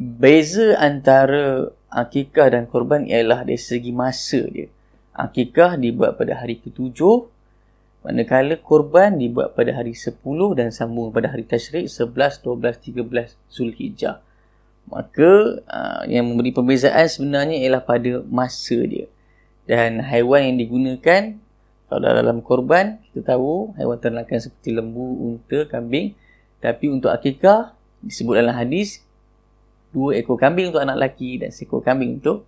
beza antara akikah dan korban ialah dari segi masa dia. Akikah dibuat pada hari ketujuh, manakala korban dibuat pada hari sepuluh dan sambung pada hari tashrik sebelas, dua belas, tiga belas Zulhijjah. Maka uh, yang memberi perbezaan sebenarnya ialah pada masa dia. Dan haiwan yang digunakan kalau dalam korban kita tahu haiwan ternakan seperti lembu, unta, kambing. Tapi untuk akikah disebut dalam hadis dua ekor kambing untuk anak lelaki dan seekor kambing untuk.